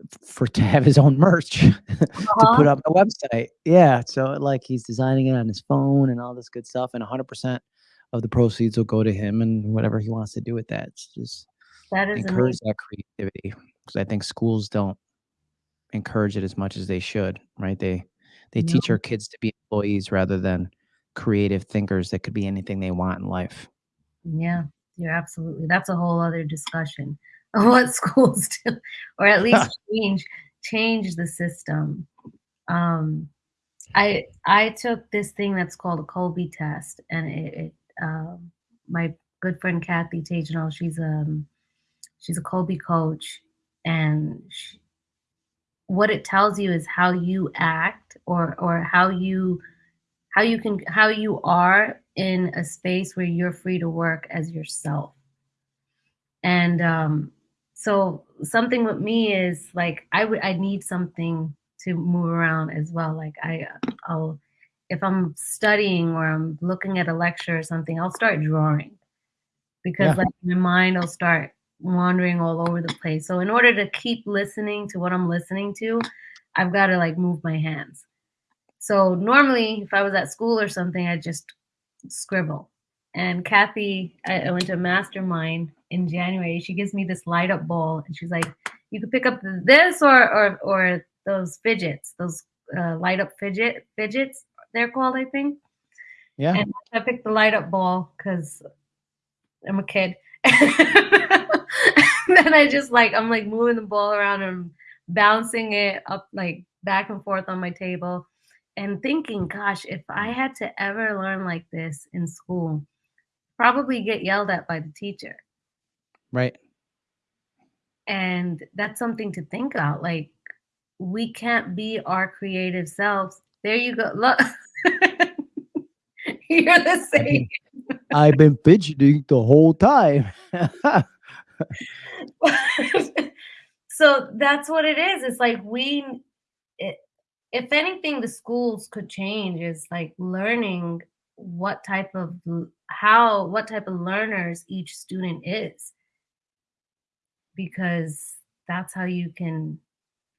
f- for to have his own merch to Uh-huh. put up a website. Yeah, so like he's designing it on his phone and all this good stuff, and 100% of the proceeds will go to him and whatever he wants to do with that. It's just That is encourage amazing. that creativity because I think schools don't encourage it as much as they should, right? They they teach our kids to be employees rather than creative thinkers that could be anything they want in life. Yeah, you're absolutely. That's a whole other discussion of what schools do, or at least change change the system. Um, I I took this thing that's called a Kolbe test, and it, it um, my good friend Kathy Tagenall, she's um she's a Kolbe coach, and she, what it tells you is how you act or or how you how you can how you are in a space where you're free to work as yourself. And um so something with me is like i would i need something to move around as well. Like i i'll if i'm studying or i'm looking at a lecture or something i'll start drawing. Because Yeah. like my mind will start wandering all over the place. So in order to keep listening to what i'm listening to i've got to like move my hands so normally, if I was at school or something, I'd just scribble. And Kathy, I, I went to a mastermind in January. She gives me this light up ball, and she's like, "You could pick up this or or or those fidgets, those uh, light up fidget fidgets. They're called, I think." Yeah. And I picked the light up ball because I'm a kid. then I just like I'm like moving the ball around and bouncing it up like back and forth on my table and thinking, gosh, if I mm. had to ever learn like this in school, probably get yelled at by the teacher. Right. And that's something to think about. Like we can't be our creative selves. There you go. Look. You're the same. I've been fidgeting the whole time. so that's what it is. It's like we, if anything the schools could change is like learning what type of how what type of learners each student is. Because that's how you can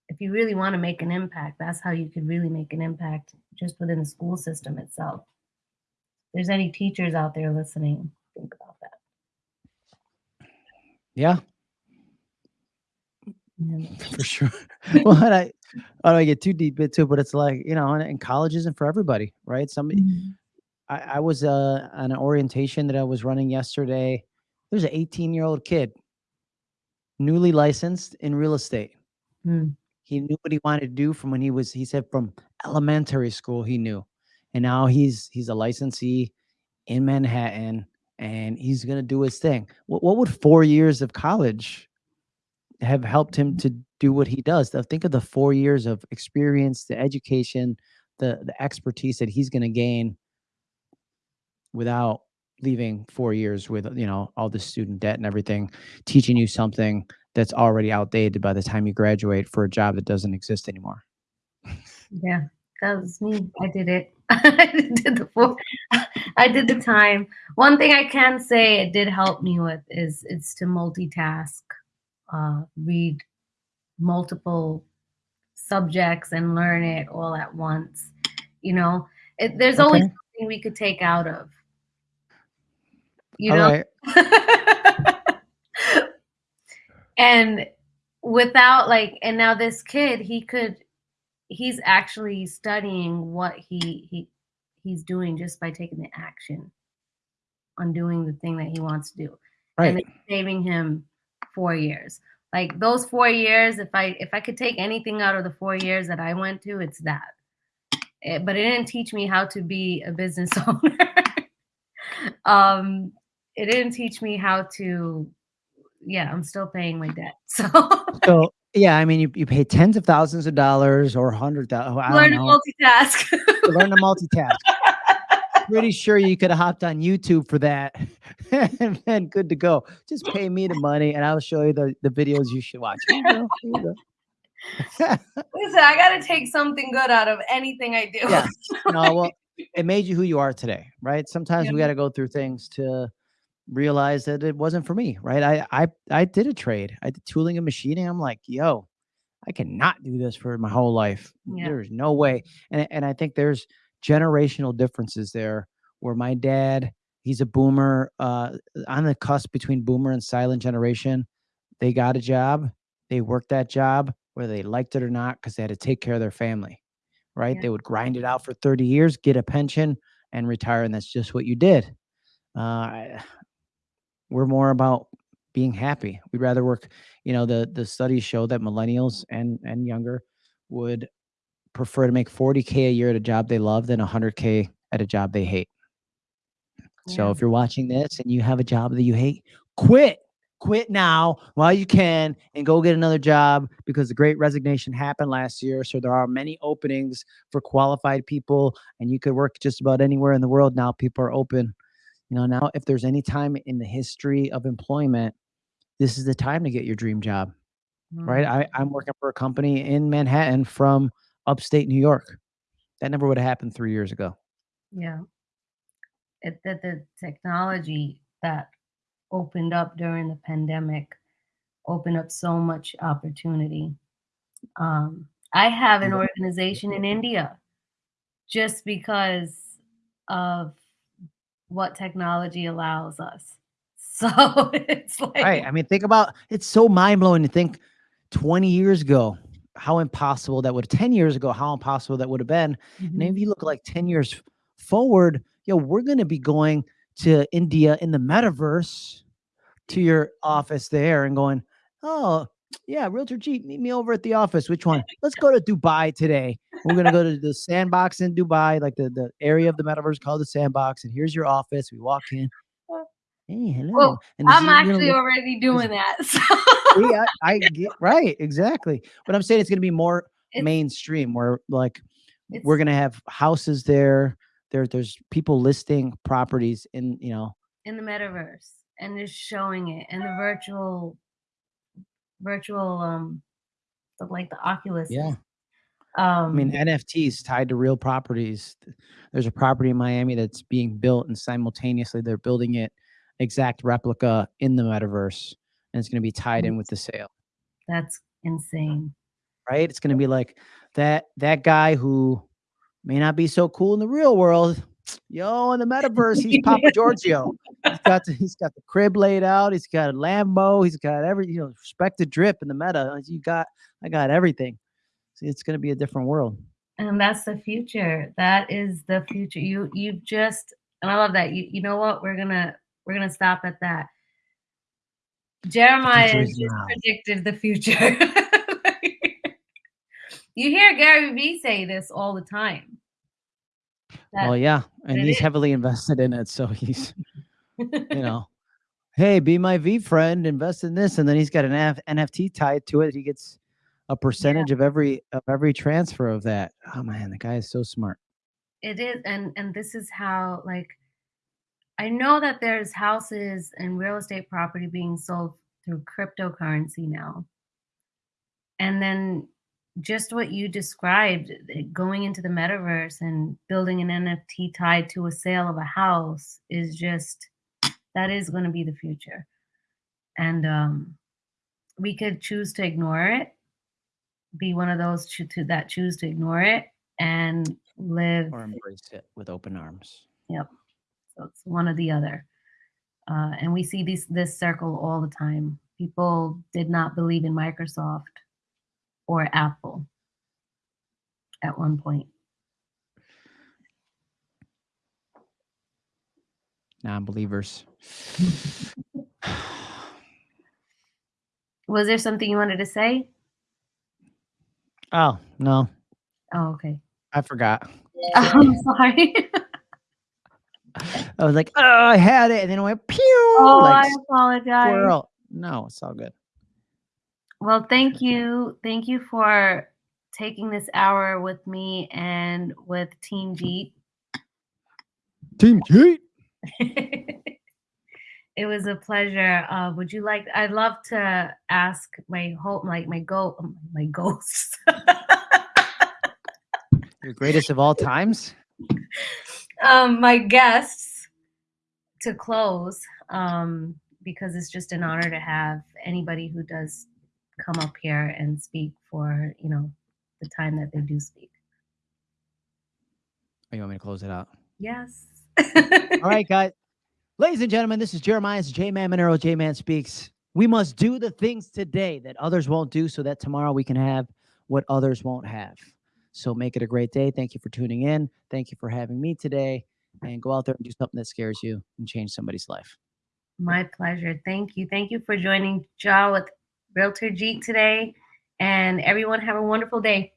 if you really want to make an impact that's how you could really make an impact just within the school system itself. If there's any teachers out there listening think about that. Yeah, Yeah. for sure. Well, and I I don't get too deep into it, but it's like, you know, and, and college isn't for everybody, right? Some Mhm. I, I was uh, on an orientation that I was running yesterday. There's an 18 year old kid, newly licensed in real estate. Mm. He knew what he wanted to do from when he was, he said from elementary school, he knew. And now he's he's a licensee in Manhattan and he's gonna do his thing. What what would four years of college have helped him to do what he does? Think of the four years of experience, the education, the the expertise that he's gonna gain without leaving 4 years with, you know, all the student debt and everything, teaching you something that's already outdated by the time you graduate for a job that doesn't exist anymore. Yeah, that was me. I did it. I did the full I did the time. One thing I can say it did help me with is it's to multitask, uh, read multiple subjects and learn it all at once. You know, it, there's always something we could take out of, you All know? right. and without like, and now this kid, he could, he's actually studying what he, he, he's doing just by taking the action on doing the thing that he wants to do and Right. it's saving him four years. Like those four years if i if i could take anything out of the four years that i went to it's that. It- but it didn't teach me how to be a business owner. Um it didn't teach me how to yeah i'm still paying my debt so. So, yeah, I mean, you you pay tens of thousands of dollars or 100,000 I learn don't to multitask. Learn to multitask. Pretty sure you could have hopped on YouTube for that and then good to go. Just pay me the money and I'll show you the, the videos you should watch. Here you go. Here you go. listen i gotta take something good out of anything i do Yes. No, well, it made you who you are today, right? Sometimes Yeah. we got to go through things to realize that it wasn't for me, right? I I I did a trade. I did tooling and machining. I'm like, yo, I cannot do this for my whole life. Yeah. There's no way. And and I think there's generational differences there where my dad, he's a boomer, uh on the cusp between boomer and silent generation. They got a job, they worked that job whether they liked it or not because they had to take care of their family right? Yeah. They would grind it out for 30 years, get a pension, and retire. And that's just what you did. Uh, we're more about being happy. We'd rather work, you know, the the studies show that millennials and and younger would prefer to make 40k a year at a job they love than 100k at a job they hate. So if you're watching this and you have a job that you hate, quit. Quit now while you can and go get another job because the great resignation happened last year. So there are many openings for qualified people and you could work just about anywhere in the world now. People are open. You know, now if there's any time in the history of employment, this is the time to get your dream job, right? Mm. I, I'm working for a company in Manhattan from upstate New York. That never would have happened three years ago. Yeah. It, that the technology that opened up during the pandemic opened up so much opportunity. Um, I have an organization in India just because of what technology allows us. So it's like, Right. I mean, think about it's so mind blowing to think 20 years ago how impossible that would 10 years ago how impossible that would have been. And Mhm. if you look like 10 years forward, yo, we're going to be going to India in the metaverse to your office there and going, "Oh, yeah, Realtor Jeep, meet me over at the office. Which one? Let's go to Dubai today. We're going to go to the sandbox in Dubai, like the the area of the metaverse called the sandbox, and here's your office. We walk in. Hey, hello. Well, and I'm actually already doing that. So See, I, I get right, exactly. But I'm saying it's going to be more It's- mainstream, where like we're going to have houses there. There, there's people listing properties in, you know, in the metaverse and just showing it and the virtual virtual um the, like the Oculus. yeah. Um, I mean, NFTs tied to real properties. There's a property in Miami that's being built, and simultaneously they're building it exact replica in the metaverse, and it's going to be tied in with the sale. that's insane. Right? It's going to be like that that guy who may not be so cool in the real world. Yo, in the metaverse, he's Papa Giorgio. He's got the, he's got the crib laid out. He's got a Lambo. He's got every you know respect the drip in the meta. You got I got everything. See, it's going to be a different world. And that's the future. That is the future. You you've just and I love that. You you know what? We're gonna we're gonna stop at that. Jeremiah predicted the future. you hear Gary Vee say this all the time. Well, yeah, and he's is. heavily invested in it, so he's you know, hey, be my VeeFriend, invest in this, and then he's got an F- NFT tied to it. He gets a percentage of every of every transfer of that. Oh man, the guy is so smart. it is and and this is how like i know that there's houses and real estate property being sold through cryptocurrency now and then just what you described eh, going into the metaverse and building an nft tied to a sale of a house is just that is going to be the future and um we could choose to ignore it be one of those choo- to, that choose to ignore it and live Or embrace it with open arms. Yep. So it's one or the other. Uh, and we see these this circle all the time. People did not believe in Microsoft or Apple at one point. Non-believers. Was there something you wanted to say? oh no, Oh, okay. I forgot. I'm sorry. I was like, oh, I had it, and then it went pew. oh, like I apologize. squirrel. No, it's all good. Well, thank you. Thank you for taking this hour with me and with Team Jeet. Team Heat. it was a pleasure. Uh, would you like? I'd love to ask my whole, like my go, my ghosts. Your greatest of all times. um, my guests to close um, because it's just an honor to have anybody who does come up here and speak for you know the time that they do speak. Oh, you want me to close it out? Yes. All right, guys. Ladies and gentlemen, this is Jeremiah's J Man Monero. J Man speaks. We must do the things today that others won't do so that tomorrow we can have what others won't have. So make it a great day. Thank you for tuning in. Thank you for having me today. And go out there and do something that scares you and change somebody's life. My pleasure. Thank you. Thank you for joining Jaw with Realtor Jeet today. And everyone have a wonderful day.